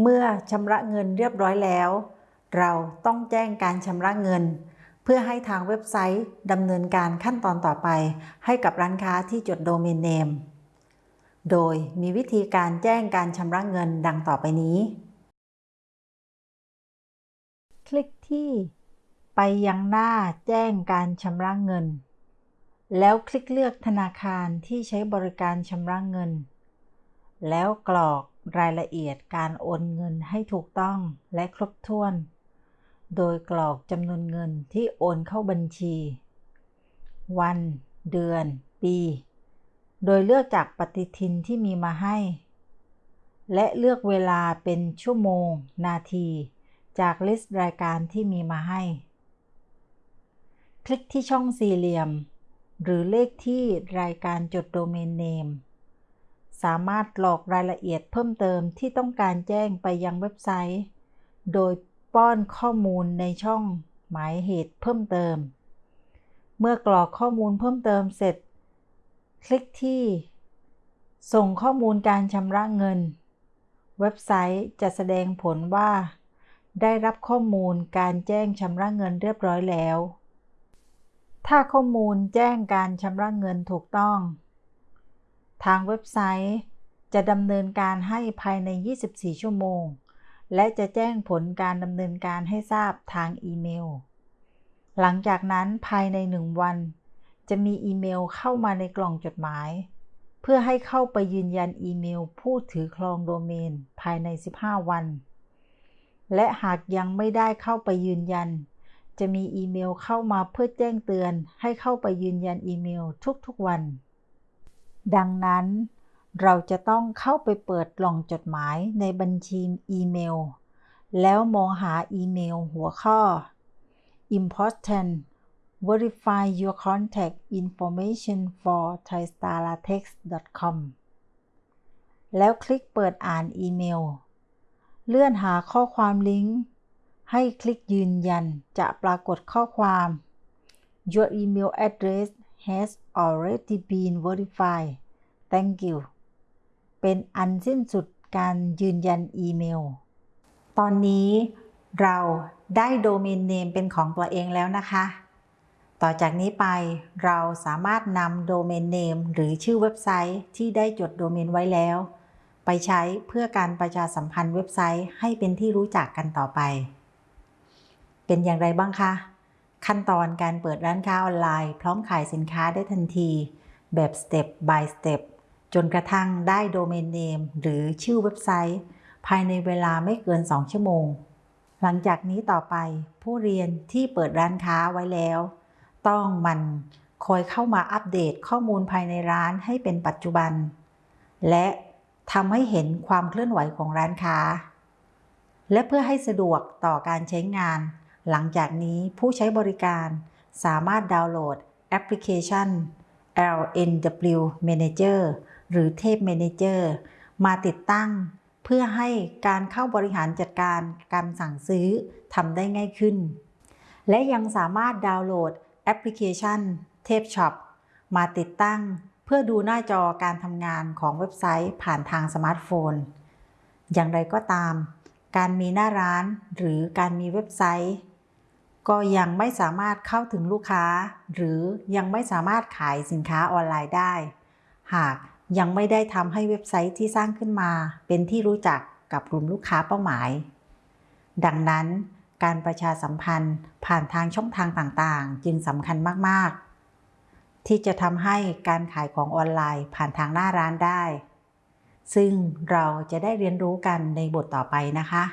เมื่อชำระเงินเรียบร้อยแล้ว เราต้องแจ้งการชำระเงิน เพื่อให้ทางเว็บไซต์ดำเนินการขั้นตอนต่อไป ให้กับร้านค้าที่จดโดเมนเนม โดยมีวิธีการแจ้งการชำระเงินดังต่อไปนี้ คลิกที่ไปยังหน้าแจ้งการชำระเงิน แล้วคลิกเลือกธนาคารที่ใช้บริการชำระเงิน แล้วกรอกรายละเอียดการโอนเงินให้ถูกต้องและครบถ้วน โดยกรอกจำนวนเงินที่โอนเข้าบัญชี วัน เดือน ปี โดยเลือกจากปฏิทินที่มีมาให้ และเลือกเวลาเป็นชั่วโมง นาที จากลิสต์รายการที่มีมาให้ คลิกที่ช่องสี่เหลี่ยม หรือเลขที่รายการจดโดเมนเนม สามารถกรอกรายละเอียดเพิ่มเติมที่ต้องการแจ้งไปยังเว็บไซต์ โดยป้อนข้อมูลในช่องหมายเหตุเพิ่มเติม เมื่อกรอกข้อมูลเพิ่มเติมเสร็จ คลิกที่ ส่งข้อมูลการชำระเงิน เว็บไซต์จะแสดงผลว่า ได้รับข้อมูลการแจ้งชำระเงินเรียบร้อยแล้ว ถ้าข้อมูลแจ้งการชำระเงินถูกต้อง ทางเว็บไซต์ จะดำเนินการให้ภายใน 24 ชั่วโมง และจะแจ้งผลการดำเนินการให้ทราบทางอีเมล หลังจากนั้นภายใน 1 วัน จะมีอีเมลเข้ามาในกล่องจดหมาย เพื่อให้เข้าไปยืนยันอีเมลผู้ถือครองโดเมนภายใน 15 วัน และหากยังไม่ได้เข้าไปยืนยันจะมีอีเมลเข้ามาเพื่อแจ้งเตือนให้เข้าไปยืนยันอีเมลทุกๆวัน ดังนั้นเราจะต้องเข้าไปเปิดกล่องจดหมายในบัญชีอีเมล แล้วมองหาอีเมลหัวข้อ important verify your contact information for thaistaratex.com แล้วคลิกเปิดอ่านอีเมล เลื่อนหาข้อความลิงก์ ให้คลิกยืนยันจะปรากฏข้อความ Your email address has already been verified thank you เป็นอันสิ้นสุดการยืนยันอีเมล ตอนนี้เราได้โดเมนเนมเป็นของตัวเองแล้วนะคะ ต่อจากนี้ไปเราสามารถนำโดเมนเนมหรือชื่อเว็บไซต์ที่ได้จดโดเมนไว้แล้ว ไปใช้เพื่อการประชาสัมพันธ์เว็บไซต์ให้เป็นที่รู้จักกันต่อไป เป็นอย่างไรบ้างคะ ขั้นตอนการเปิดร้านค้าออนไลน์ พร้อมขายสินค้าได้ทันที แบบ step by step จนกระทั่งได้โดเมนเนมหรือชื่อเว็บไซต์ ภายในเวลาไม่เกิน 2 ชั่วโมง หลังจากนี้ต่อไปผู้เรียนที่เปิดร้านค้าไว้แล้ว ต้องมันคอยเข้ามาอัปเดตข้อมูลภายในร้านให้เป็นปัจจุบัน และทำให้เห็นความเคลื่อนไหวของร้านค้า และเพื่อให้สะดวกต่อการใช้งาน หลังจากนี้ผู้ใช้บริการสามารถดาวน์โหลดแอปพลิเคชัน LNW Manager หรือเทพ Manager มาติดตั้ง เพื่อให้การเข้าบริหารจัดการการสั่งซื้อทำได้ง่ายขึ้น และยังสามารถดาวน์โหลดแอปพลิเคชันLnwShop มาติดตั้ง เพื่อดูหน้าจอการทำงานของเว็บไซต์ผ่านทางสมาร์ทโฟน อย่างไรก็ตาม การมีหน้าร้านหรือการมีเว็บไซต์ ก็ยังไม่สามารถเข้าถึงลูกค้า หรือยังไม่สามารถขายสินค้าออนไลน์ได้ หากยังไม่ได้ทำให้เว็บไซต์ที่สร้างขึ้นมา เป็นที่รู้จักกับกลุ่มลูกค้าเป้าหมาย ดังนั้น การประชาสัมพันธ์ผ่านทางช่องทางต่างๆ จึงสำคัญมากๆ ที่จะทำให้การขายของออนไลน์ผ่านทางหน้าร้านได้ ซึ่งเราจะได้เรียนรู้กันในบทต่อไปนะคะ